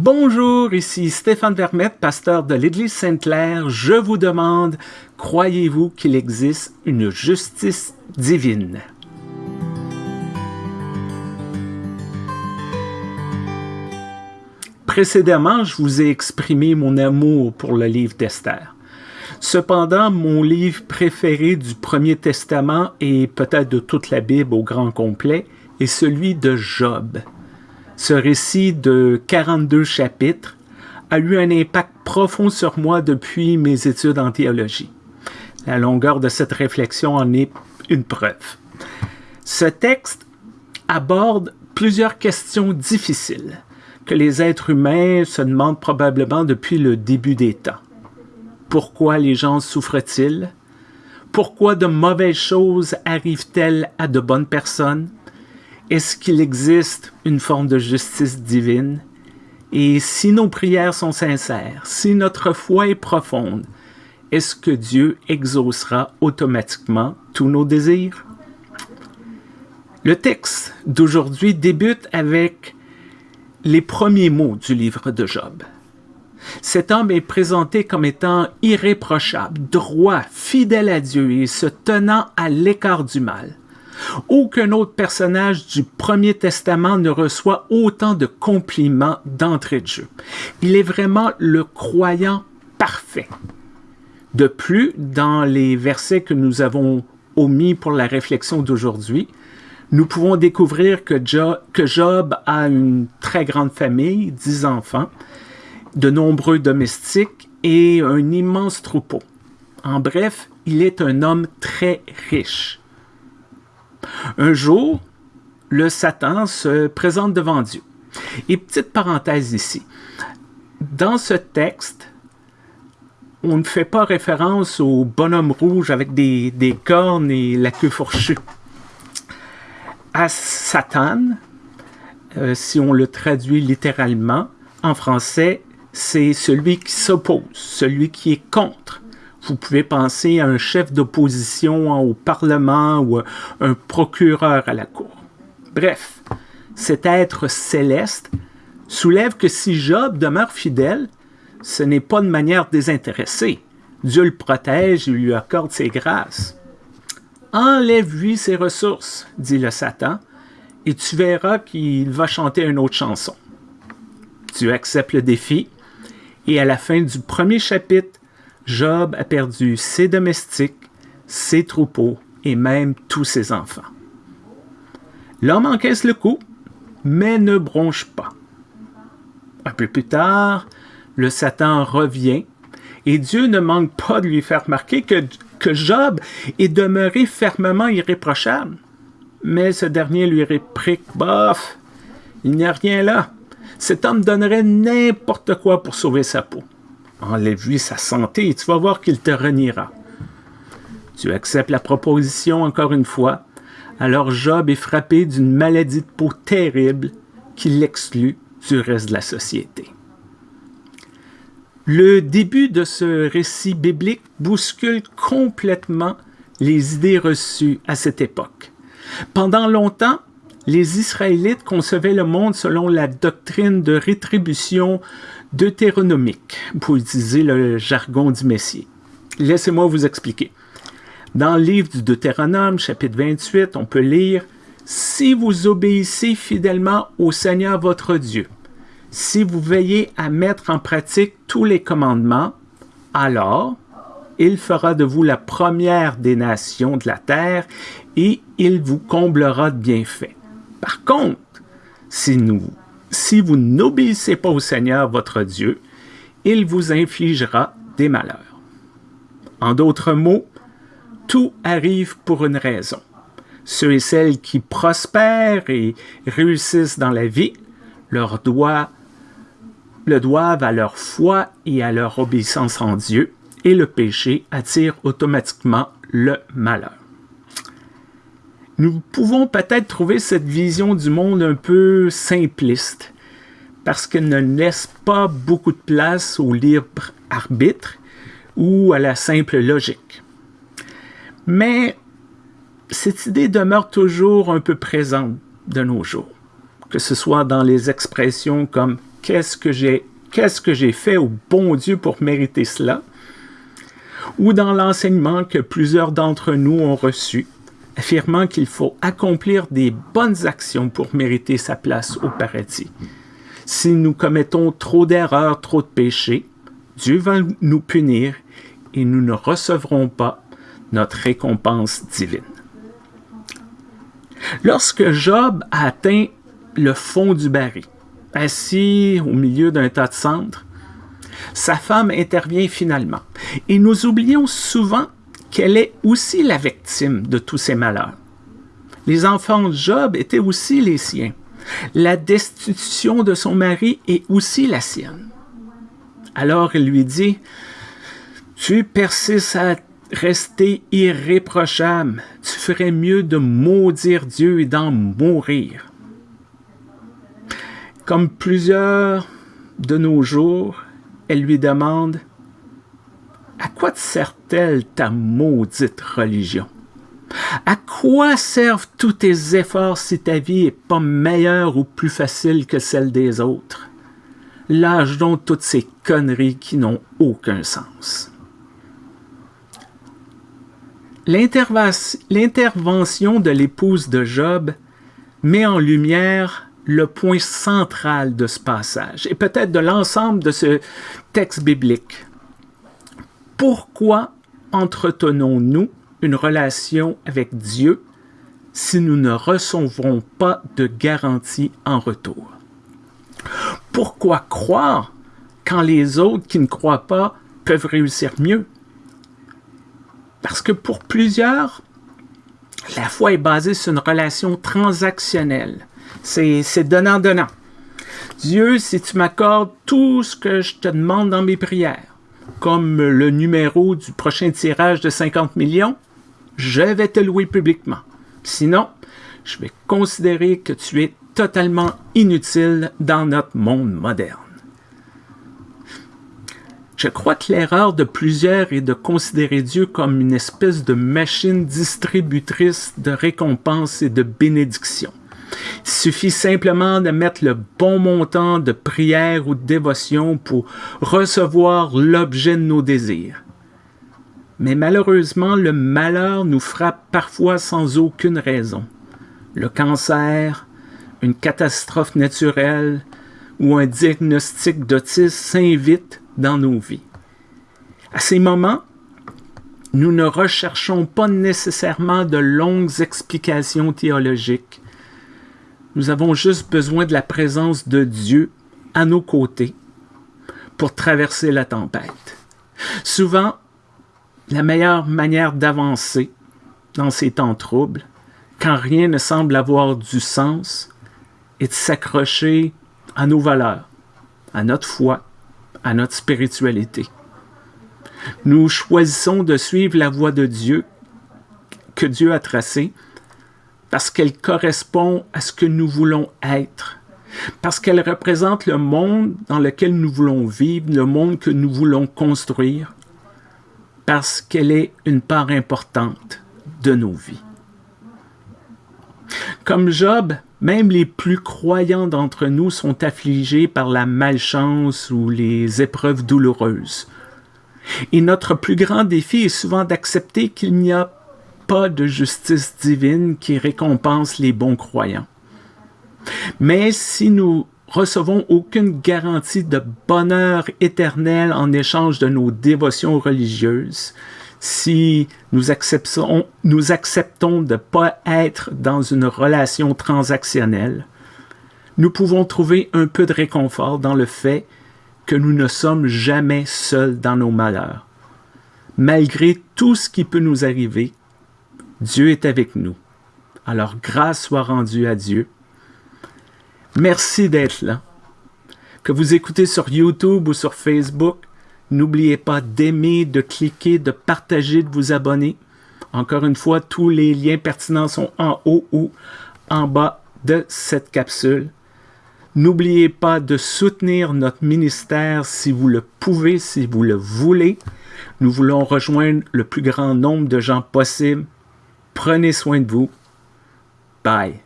Bonjour, ici Stéphane Vermette, pasteur de l'Église Sainte-Claire. Je vous demande, croyez-vous qu'il existe une justice divine? Précédemment, je vous ai exprimé mon amour pour le livre d'Esther. Cependant, mon livre préféré du Premier Testament et peut-être de toute la Bible au grand complet est celui de Job. Ce récit de 42 chapitres a eu un impact profond sur moi depuis mes études en théologie. La longueur de cette réflexion en est une preuve. Ce texte aborde plusieurs questions difficiles que les êtres humains se demandent probablement depuis le début des temps. Pourquoi les gens souffrent-ils? Pourquoi de mauvaises choses arrivent-elles à de bonnes personnes? Est-ce qu'il existe une forme de justice divine? Et si nos prières sont sincères, si notre foi est profonde, est-ce que Dieu exaucera automatiquement tous nos désirs? Le texte d'aujourd'hui débute avec les premiers mots du livre de Job. Cet homme est présenté comme étant irréprochable, droit, fidèle à Dieu et se tenant à l'écart du mal. Aucun autre personnage du Premier Testament ne reçoit autant de compliments d'entrée de jeu. Il est vraiment le croyant parfait. De plus, dans les versets que nous avons omis pour la réflexion d'aujourd'hui, nous pouvons découvrir que Job, a une très grande famille, dix enfants, de nombreux domestiques et un immense troupeau. En bref, il est un homme très riche. Un jour, le Satan se présente devant Dieu. Et petite parenthèse ici, dans ce texte, on ne fait pas référence au bonhomme rouge avec des, cornes et la queue fourchue. À Satan, euh, si on le traduit littéralement, en français, c'est celui qui s'oppose, celui qui est contre. Vous pouvez penser à un chef d'opposition au Parlement ou un procureur à la Cour. Bref, cet être céleste soulève que si Job demeure fidèle, ce n'est pas de manière désintéressée. Dieu le protège et lui accorde ses grâces. Enlève-lui ses ressources, dit le Satan, et tu verras qu'il va chanter une autre chanson. Tu acceptes le défi, et à la fin du premier chapitre, Job a perdu ses domestiques, ses troupeaux et même tous ses enfants. L'homme encaisse le coup, mais ne bronche pas. Un peu plus tard, le Satan revient et Dieu ne manque pas de lui faire remarquer que, que Job est demeuré fermement irréprochable. Mais ce dernier lui réplique Bof, il n'y a rien là. Cet homme donnerait n'importe quoi pour sauver sa peau. Enlève-lui sa santé et tu vas voir qu'il te reniera. Tu acceptes la proposition encore une fois. Alors Job est frappé d'une maladie de peau terrible qui l'exclut du reste de la société. Le début de ce récit biblique bouscule complètement les idées reçues à cette époque. Pendant longtemps, les Israélites concevaient le monde selon la doctrine de rétribution deutéronomique, pour utiliser le jargon du Messie. Laissez-moi vous expliquer. Dans le livre du Deutéronome, chapitre 28, on peut lire « Si vous obéissez fidèlement au Seigneur votre Dieu, si vous veillez à mettre en pratique tous les commandements, alors il fera de vous la première des nations de la terre et il vous comblera de bienfaits. Par contre, si, vous n'obéissez pas au Seigneur votre Dieu, il vous infligera des malheurs. En d'autres mots, tout arrive pour une raison. Ceux et celles qui prospèrent et réussissent dans la vie le doivent à leur foi et à leur obéissance en Dieu, et le péché attire automatiquement le malheur nous pouvons peut-être trouver cette vision du monde un peu simpliste, parce qu'elle ne laisse pas beaucoup de place au libre arbitre ou à la simple logique. Mais cette idée demeure toujours un peu présente de nos jours, que ce soit dans les expressions comme qu'est-ce que j'ai que fait au bon Dieu pour mériter cela, ou dans l'enseignement que plusieurs d'entre nous ont reçu, affirmant qu'il faut accomplir des bonnes actions pour mériter sa place au paradis. Si nous commettons trop d'erreurs, trop de péchés, Dieu va nous punir et nous ne recevrons pas notre récompense divine. Lorsque Job a atteint le fond du baril, assis au milieu d'un tas de cendres, sa femme intervient finalement. Et nous oublions souvent qu'elle est aussi la victime de tous ces malheurs. Les enfants de Job étaient aussi les siens. La destitution de son mari est aussi la sienne. Alors il lui dit, Tu persistes à rester irréprochable, tu ferais mieux de maudire Dieu et d'en mourir. Comme plusieurs de nos jours, elle lui demande À quoi te sert-elle ta maudite religion? À quoi servent tous tes efforts si ta vie n'est pas meilleure ou plus facile que celle des autres? Lâche donc toutes ces conneries qui n'ont aucun sens. L'intervention de l'épouse de Job met en lumière le point central de ce passage et peut-être de l'ensemble de ce texte biblique. Pourquoi entretenons-nous une relation avec Dieu si nous ne recevrons pas de garantie en retour? Pourquoi croire quand les autres qui ne croient pas peuvent réussir mieux? Parce que pour plusieurs, la foi est basée sur une relation transactionnelle c'est donnant-donnant. Dieu, si tu m'accordes tout ce que je te demande dans mes prières, comme le numéro du prochain tirage de 50 millions, je vais te louer publiquement. Sinon, je vais considérer que tu es totalement inutile dans notre monde moderne. Je crois que l'erreur de plusieurs est de considérer Dieu comme une espèce de machine distributrice de récompenses et de bénédictions. Suffit simplement de mettre le bon montant de prière ou de dévotion pour recevoir l'objet de nos désirs. Mais malheureusement, le malheur nous frappe parfois sans aucune raison. Le cancer, une catastrophe naturelle ou un diagnostic d'autisme s'invite dans nos vies. À ces moments, nous ne recherchons pas nécessairement de longues explications théologiques, nous avons juste besoin de la présence de Dieu à nos côtés pour traverser la tempête. Souvent, la meilleure manière d'avancer dans ces temps troubles, quand rien ne semble avoir du sens, est de s'accrocher à nos valeurs, à notre foi, à notre spiritualité. Nous choisissons de suivre la voie de Dieu que Dieu a tracée parce qu'elle correspond à ce que nous voulons être, parce qu'elle représente le monde dans lequel nous voulons vivre, le monde que nous voulons construire, parce qu'elle est une part importante de nos vies. Comme Job, même les plus croyants d'entre nous sont affligés par la malchance ou les épreuves douloureuses. Et notre plus grand défi est souvent d'accepter qu'il n'y a pas de justice divine qui récompense les bons croyants. Mais si nous recevons aucune garantie de bonheur éternel en échange de nos dévotions religieuses, si nous acceptons, nous acceptons de ne pas être dans une relation transactionnelle, nous pouvons trouver un peu de réconfort dans le fait que nous ne sommes jamais seuls dans nos malheurs. Malgré tout ce qui peut nous arriver, Dieu est avec nous. Alors grâce soit rendue à Dieu. Merci d'être là. Que vous écoutez sur YouTube ou sur Facebook, n'oubliez pas d'aimer, de cliquer, de partager, de vous abonner. Encore une fois, tous les liens pertinents sont en haut ou en bas de cette capsule. N'oubliez pas de soutenir notre ministère si vous le pouvez, si vous le voulez. Nous voulons rejoindre le plus grand nombre de gens possible Prenez soin de vous. Bye.